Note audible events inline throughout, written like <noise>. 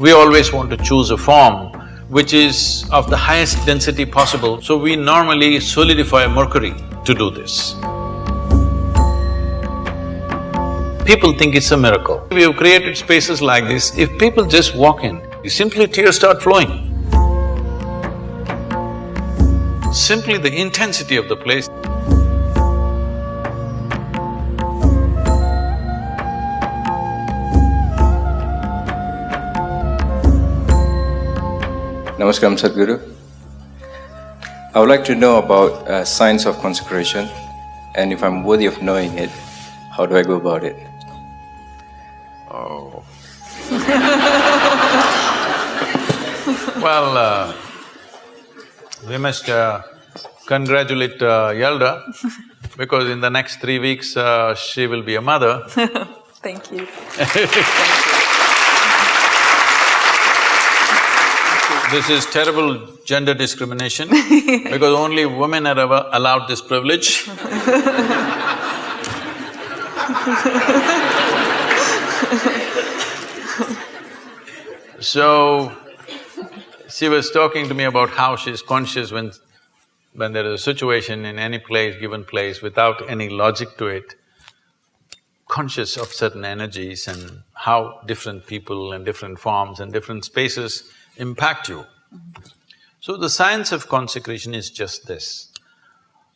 We always want to choose a form which is of the highest density possible, so we normally solidify mercury to do this. People think it's a miracle. We have created spaces like this, if people just walk in, simply tears start flowing. Simply the intensity of the place Namaskaram Sadhguru. I would like to know about uh, science of consecration and if I'm worthy of knowing it, how do I go about it? Oh. <laughs> well, uh, we must uh, congratulate uh, Yelda because in the next three weeks uh, she will be a mother. <laughs> Thank you. Thank <laughs> you. This is terrible gender discrimination <laughs> because only women are ever allowed this privilege. so, she was talking to me about how she's conscious when… when there is a situation in any place, given place, without any logic to it, conscious of certain energies and how different people and different forms and different spaces impact you. So the science of consecration is just this.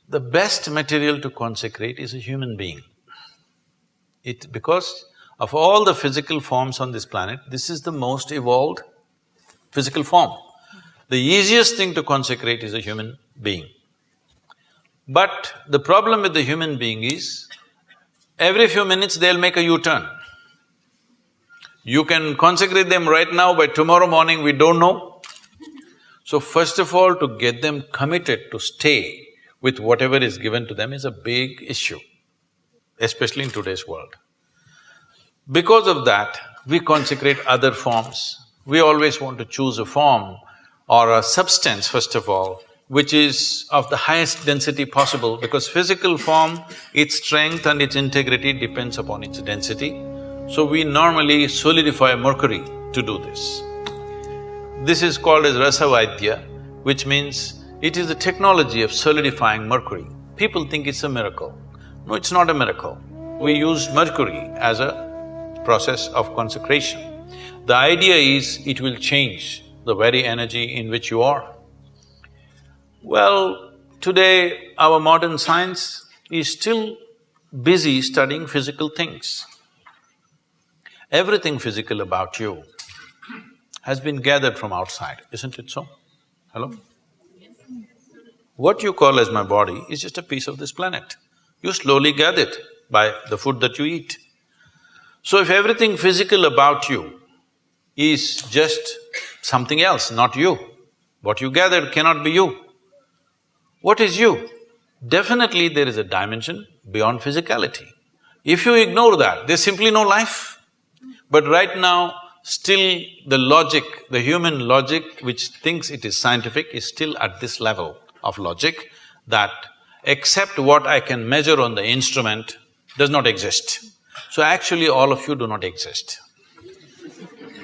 The best material to consecrate is a human being. It… because of all the physical forms on this planet, this is the most evolved physical form. The easiest thing to consecrate is a human being. But the problem with the human being is, every few minutes they'll make a U-turn. You can consecrate them right now, by tomorrow morning we don't know. So first of all, to get them committed to stay with whatever is given to them is a big issue, especially in today's world. Because of that, we consecrate other forms. We always want to choose a form or a substance, first of all, which is of the highest density possible because physical form, its strength and its integrity depends upon its density. So we normally solidify mercury to do this. This is called as Rasavaidya, which means it is the technology of solidifying mercury. People think it's a miracle. No, it's not a miracle. We use mercury as a process of consecration. The idea is it will change the very energy in which you are. Well, today our modern science is still busy studying physical things. Everything physical about you has been gathered from outside, isn't it so? Hello? What you call as my body is just a piece of this planet. You slowly gather it by the food that you eat. So if everything physical about you is just something else, not you, what you gathered cannot be you. What is you? Definitely there is a dimension beyond physicality. If you ignore that, there's simply no life. But right now, still the logic, the human logic which thinks it is scientific is still at this level of logic that except what I can measure on the instrument does not exist. So actually all of you do not exist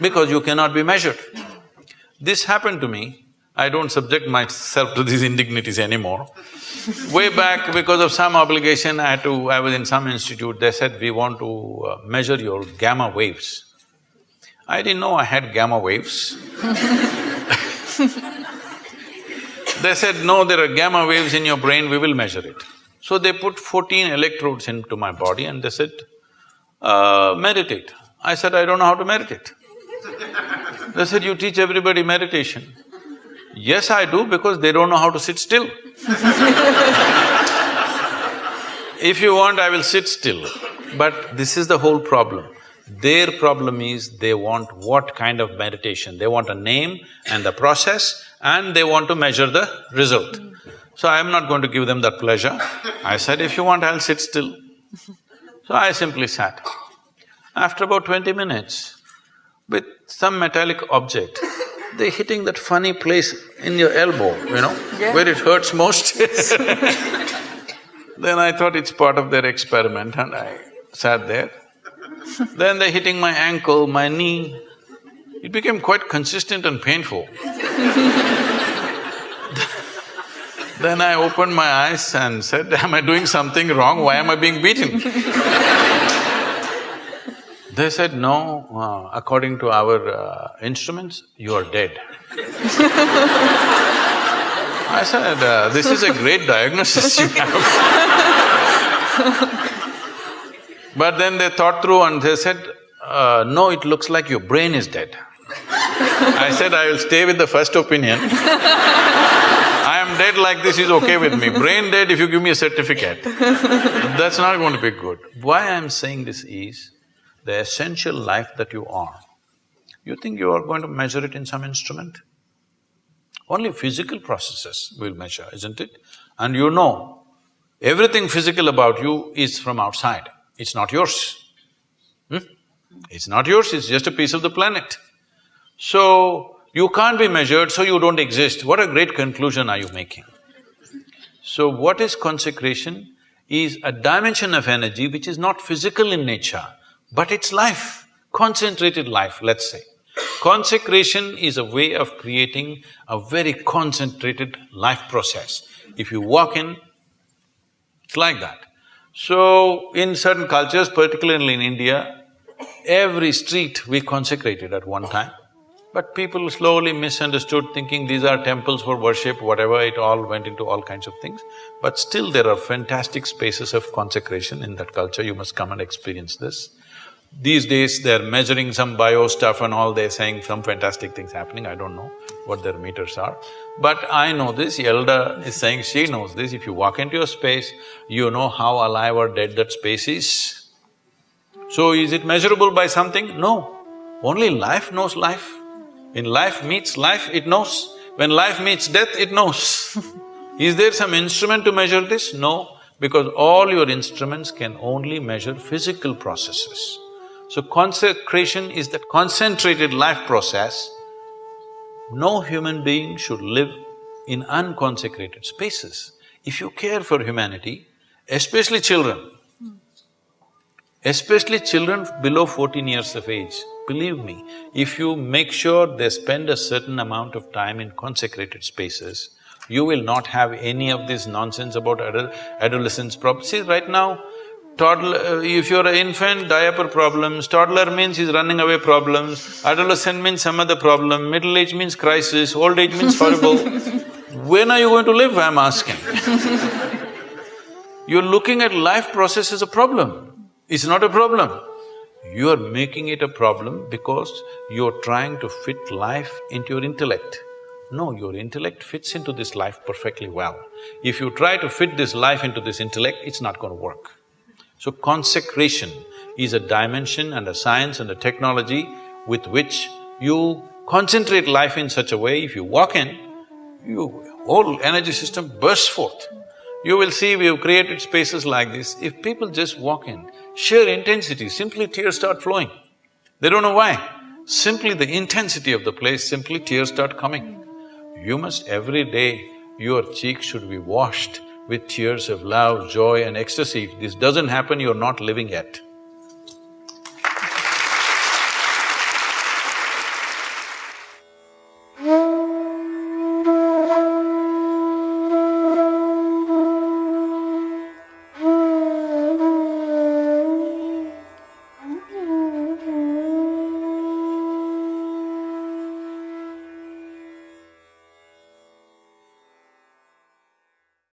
because you cannot be measured. This happened to me, I don't subject myself to these indignities anymore. Way back, because of some obligation, I had to… I was in some institute, they said, we want to uh, measure your gamma waves. I didn't know I had gamma waves <laughs> They said, no, there are gamma waves in your brain, we will measure it. So they put fourteen electrodes into my body and they said, uh, meditate. I said, I don't know how to meditate. They said, you teach everybody meditation. Yes, I do because they don't know how to sit still <laughs> If you want, I will sit still. But this is the whole problem. Their problem is they want what kind of meditation? They want a name and the process and they want to measure the result. So I'm not going to give them that pleasure. I said, if you want, I'll sit still. So I simply sat. After about twenty minutes, with some metallic object, they're hitting that funny place in your elbow, you know, yeah. where it hurts most <laughs> Then I thought it's part of their experiment and I sat there. then they're hitting my ankle, my knee. It became quite consistent and painful. <laughs> then I opened my eyes and said, am I doing something wrong? Why am I being beaten? <laughs> they said, no, uh, according to our uh, instruments, you are dead. <laughs> I said, uh, this is a great diagnosis you have. <laughs> but then they thought through and they said, uh, no, it looks like your brain is dead. I said, I will stay with the first opinion. <laughs> I am dead like this is okay with me. Brain dead if you give me a certificate. That's not going to be good. Why I am saying this is, the essential life that you are, you think you are going to measure it in some instrument? Only physical processes will measure, isn't it? And you know, everything physical about you is from outside, it's not yours. Hmm? It's not yours, it's just a piece of the planet. So, you can't be measured, so you don't exist. What a great conclusion are you making? So, what is consecration? Is a dimension of energy which is not physical in nature, but it's life, concentrated life, let's say. Consecration is a way of creating a very concentrated life process. If you walk in, it's like that. So, in certain cultures, particularly in India, every street we consecrated at one time. But people slowly misunderstood thinking these are temples for worship, whatever, it all went into all kinds of things. But still there are fantastic spaces of consecration in that culture, you must come and experience this. These days they're measuring some bio stuff and all, they're saying some fantastic things happening, I don't know what their meters are. But I know this, Elda is saying she knows this, if you walk into a space, you know how alive or dead that space is. So is it measurable by something? No. Only life knows life. When life meets life, it knows. When life meets death, it knows. <laughs> Is there some instrument to measure this? No, because all your instruments can only measure physical processes. So consecration is that concentrated life process. No human being should live in unconsecrated spaces. If you care for humanity, especially children, especially children below fourteen years of age, believe me, if you make sure they spend a certain amount of time in consecrated spaces, you will not have any of this nonsense about adol adolescence problems. See, right now, toddler… Uh, if you're an infant, diaper problems, toddler means he's running away problems, adolescent means some other problem, middle age means crisis, old age means horrible. <laughs> when are you going to live, I'm asking You're looking at life process as a problem. It's not a problem. You are making it a problem because you're trying to fit life into your intellect. No, your intellect fits into this life perfectly well. If you try to fit this life into this intellect, it's not going to work. So consecration is a dimension and a science and a technology with which you concentrate life in such a way, if you walk in, your whole energy system bursts forth. You will see we've created spaces like this, if people just walk in, sheer intensity, simply tears start flowing. They don't know why. Simply the intensity of the place, simply tears start coming. You must every day, your cheeks should be washed with tears of love, joy and ecstasy. If this doesn't happen, you're not living yet.